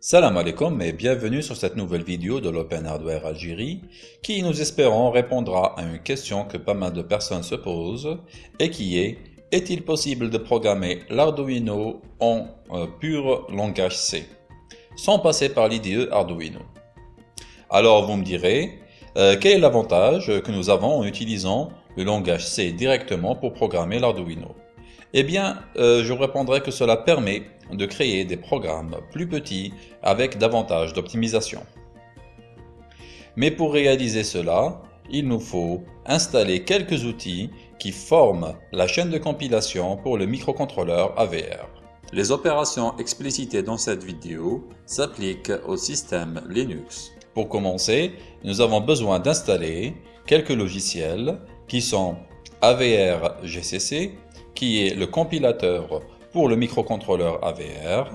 Salam alaikum et bienvenue sur cette nouvelle vidéo de l'Open Hardware Algérie qui, nous espérons, répondra à une question que pas mal de personnes se posent et qui est Est-il possible de programmer l'Arduino en euh, pur langage C sans passer par l'IDE Arduino? Alors vous me direz, euh, quel est l'avantage que nous avons en utilisant le langage C directement pour programmer l'Arduino? Eh bien, euh, je répondrai que cela permet de créer des programmes plus petits avec davantage d'optimisation. Mais pour réaliser cela, il nous faut installer quelques outils qui forment la chaîne de compilation pour le microcontrôleur AVR. Les opérations explicitées dans cette vidéo s'appliquent au système Linux. Pour commencer, nous avons besoin d'installer quelques logiciels qui sont AVR GCC, qui est le compilateur pour le microcontrôleur AVR,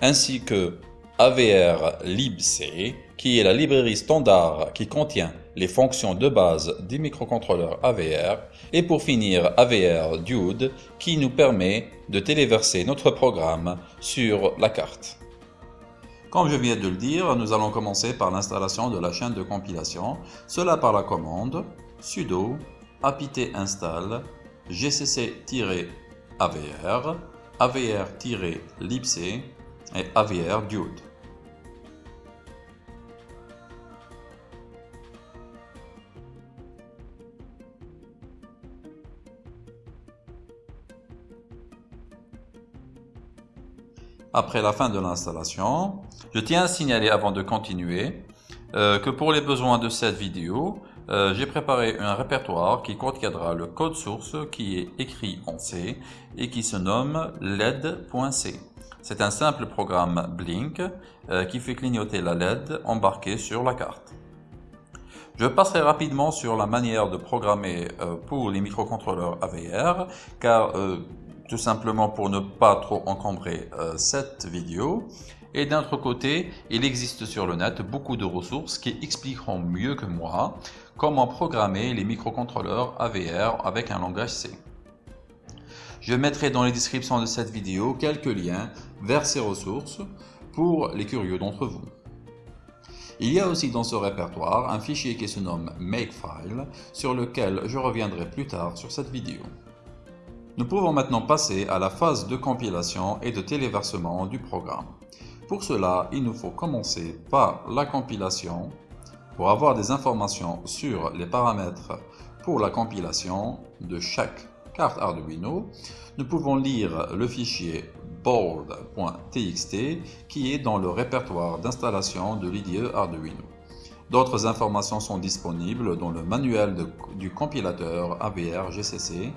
ainsi que AVR libc, qui est la librairie standard qui contient les fonctions de base du microcontrôleur AVR, et pour finir AVR Dude, qui nous permet de téléverser notre programme sur la carte. Comme je viens de le dire, nous allons commencer par l'installation de la chaîne de compilation, cela par la commande sudo apt install gcc-avr avr-libc et avr dude. Après la fin de l'installation, je tiens à signaler avant de continuer euh, que pour les besoins de cette vidéo, euh, j'ai préparé un répertoire qui contiendra le code source qui est écrit en C et qui se nomme LED.C. C'est un simple programme Blink euh, qui fait clignoter la LED embarquée sur la carte. Je passerai rapidement sur la manière de programmer euh, pour les microcontrôleurs AVR car tout simplement pour ne pas trop encombrer cette vidéo. Et d'un autre côté, il existe sur le net beaucoup de ressources qui expliqueront mieux que moi comment programmer les microcontrôleurs AVR avec un langage C. Je mettrai dans les descriptions de cette vidéo quelques liens vers ces ressources pour les curieux d'entre vous. Il y a aussi dans ce répertoire un fichier qui se nomme Makefile sur lequel je reviendrai plus tard sur cette vidéo. Nous pouvons maintenant passer à la phase de compilation et de téléversement du programme. Pour cela, il nous faut commencer par la compilation. Pour avoir des informations sur les paramètres pour la compilation de chaque carte Arduino, nous pouvons lire le fichier board.txt qui est dans le répertoire d'installation de l'IDE Arduino. D'autres informations sont disponibles dans le manuel du compilateur AVR GCC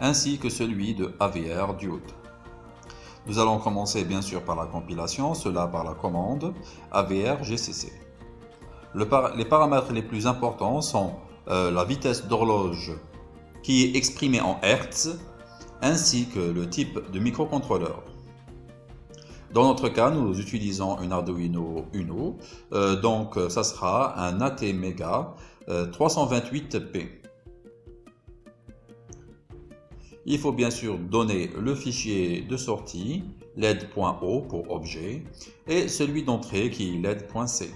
ainsi que celui de AVR Dude. Nous allons commencer bien sûr par la compilation, cela par la commande AVR GCC. les paramètres les plus importants sont euh, la vitesse d'horloge qui est exprimée en Hertz ainsi que le type de microcontrôleur. Dans notre cas, nous utilisons un Arduino Uno, euh, donc ça sera un ATmega 328P. Il faut bien sûr donner le fichier de sortie led.o pour objet et celui d'entrée qui est led.c.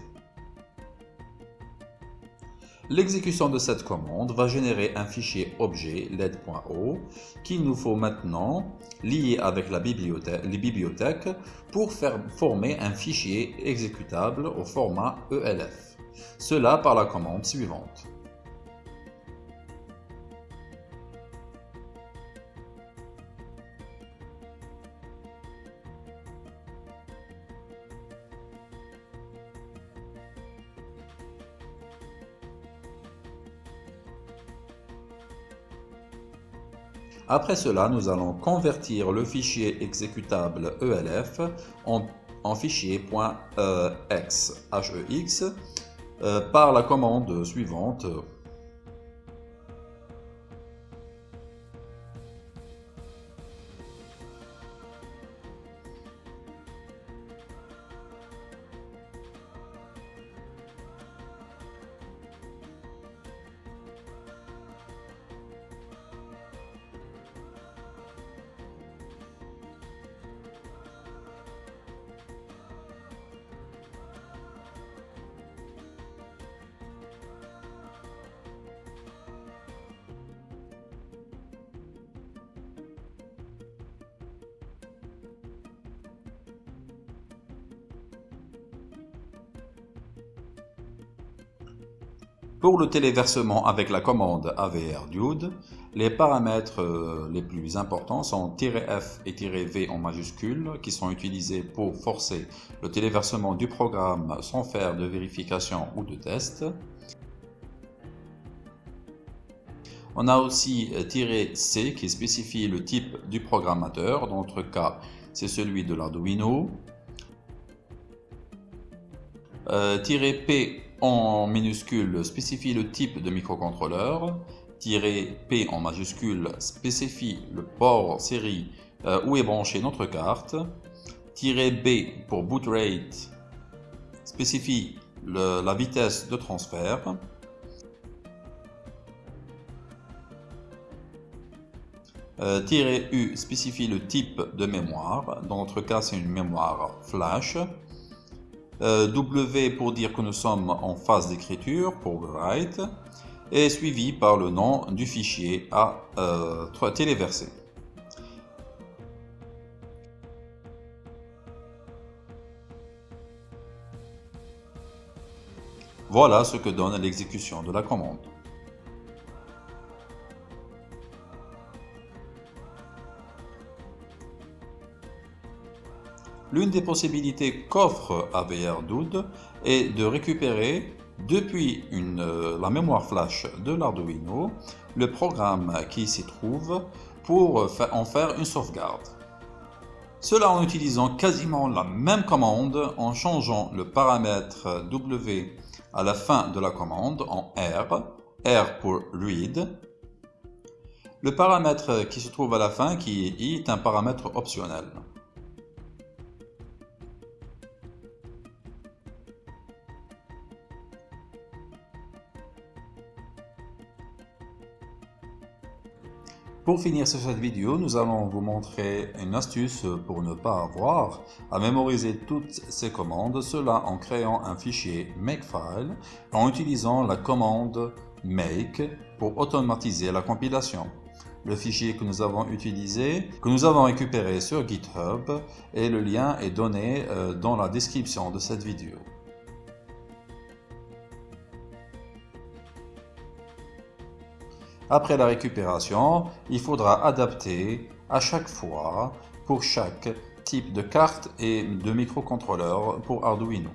L'exécution de cette commande va générer un fichier objet led.o qu'il nous faut maintenant lier avec la bibliothèque, pour former un fichier exécutable au format ELF. Cela par la commande suivante. Après cela, nous allons convertir le fichier exécutable ELF en, fichier .ex euh, par la commande suivante Pour le téléversement avec la commande AVR les paramètres euh, les plus importants sont "-f" et "-v" en majuscules qui sont utilisés pour forcer le téléversement du programme sans faire de vérification ou de test. On a aussi euh, "-c" qui spécifie le type du programmateur, dans notre cas c'est celui de l'Arduino. Euh, "-p" en minuscule spécifie le type de microcontrôleur. "-p" en majuscule spécifie le port série euh, où est branchée notre carte. "-b" pour boot rate spécifie la vitesse de transfert. Euh, "-u" spécifie le type de mémoire. Dans notre cas, c'est une mémoire flash. Euh, w pour dire que nous sommes en phase d'écriture, pour write, et suivi par le nom du fichier à euh, téléverser. Voilà ce que donne l'exécution de la commande. L'une des possibilités qu'offre AVR-DUD est de récupérer depuis euh, la mémoire flash de l'Arduino le programme qui s'y trouve pour en faire une sauvegarde. Cela en utilisant quasiment la même commande en changeant le paramètre W à la fin de la commande en R, R pour read. Le paramètre qui se trouve à la fin, qui est I, est un paramètre optionnel. Pour finir sur cette vidéo, nous allons vous montrer une astuce pour ne pas avoir à mémoriser toutes ces commandes, cela en créant un fichier Makefile en utilisant la commande make pour automatiser la compilation. Le fichier que nous avons utilisé, que nous avons récupéré sur GitHub et le lien est donné euh, dans la description de cette vidéo. Après la récupération, il faudra adapter à chaque fois pour chaque type de carte et de microcontrôleur pour Arduino.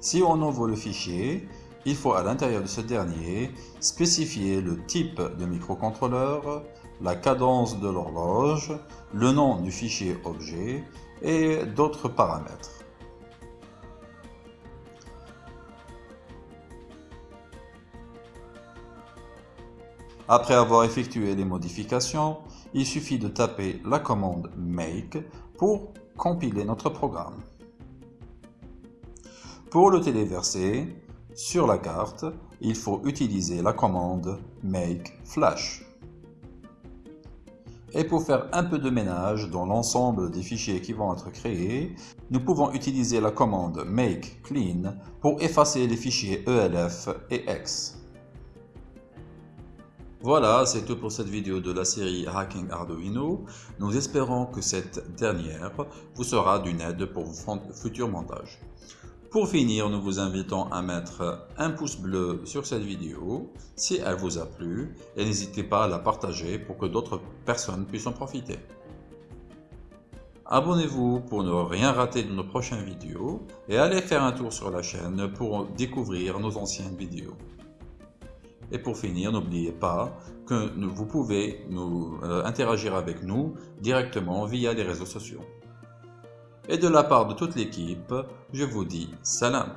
Si on ouvre le fichier, il faut à l'intérieur de ce dernier spécifier le type de microcontrôleur, la cadence de l'horloge, le nom du fichier objet et d'autres paramètres. Après avoir effectué les modifications, il suffit de taper la commande make pour compiler notre programme. Pour le téléverser, sur la carte, il faut utiliser la commande make flash. Et pour faire un peu de ménage dans l'ensemble des fichiers qui vont être créés, nous pouvons utiliser la commande make clean pour effacer les fichiers ELF et X. Voilà, c'est tout pour cette vidéo de la série Hacking Arduino. Nous espérons que cette dernière vous sera d'une aide pour vos futurs montages. Pour finir, nous vous invitons à mettre un pouce bleu sur cette vidéo si elle vous a plu et n'hésitez pas à la partager pour que d'autres personnes puissent en profiter. Abonnez-vous pour ne rien rater de nos prochaines vidéos et allez faire un tour sur la chaîne pour découvrir nos anciennes vidéos. Et pour finir, n'oubliez pas que vous pouvez nous, euh, interagir avec nous directement via les réseaux sociaux. Et de la part de toute l'équipe, je vous dis salam.